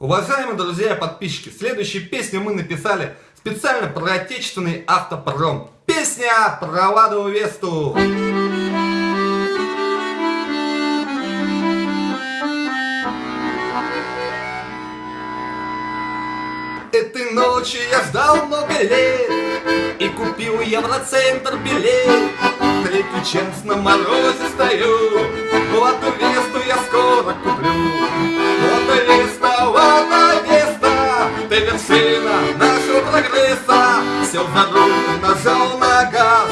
Уважаемые друзья и подписчики, следующую песню мы написали специально про отечественный автопром. Песня про Ладу Весту. Этой ночью я ждал много лет И купил Евроцентр билет Третий час на морозе стою Вот Весту я скоро куплю вершина нашего прогресса. За руль, нажал на газ.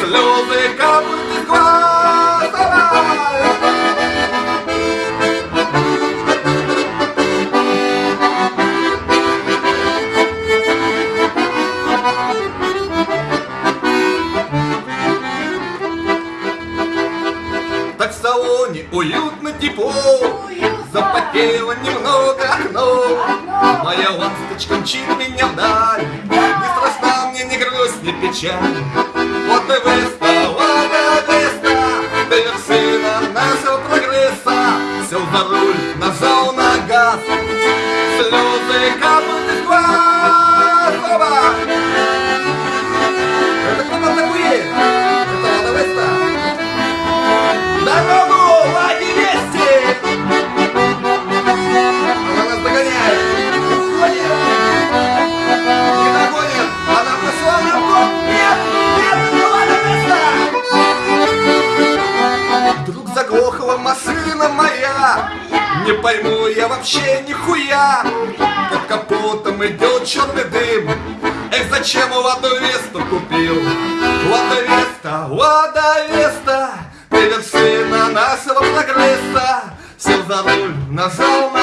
Слезы капают из глаз. Так в салоне уютно тепло. Запотело немного окно Моя ласточка мчит меня вдаль. Не страшна мне ни грусть, ни печаль. Вот и и Веста Ты вершина нашего прогресса Сел за руль, нажал на газ. Слезы капают Не пойму я вообще нихуя! Под капотом идет черный дым! Эх, зачем Ладу Весту купил? Лада Веста, Лада Веста! Ты вершина нашего прогресса Сел за руль, нажал на